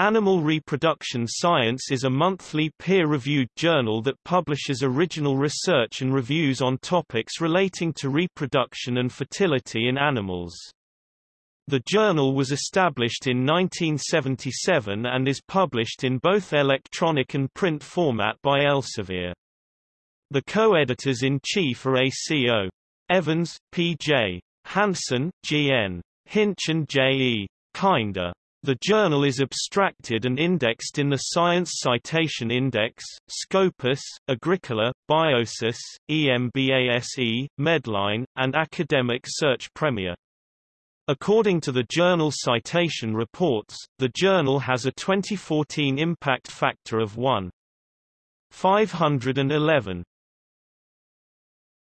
Animal Reproduction Science is a monthly peer-reviewed journal that publishes original research and reviews on topics relating to reproduction and fertility in animals. The journal was established in 1977 and is published in both electronic and print format by Elsevier. The co-editors-in-chief are ACO. Evans, P.J. Hansen, G.N. Hinch and J.E. Kinder. The journal is abstracted and indexed in the Science Citation Index, Scopus, Agricola, Biosis, EMBASE, Medline, and Academic Search Premier. According to the journal Citation Reports, the journal has a 2014 impact factor of 1.511.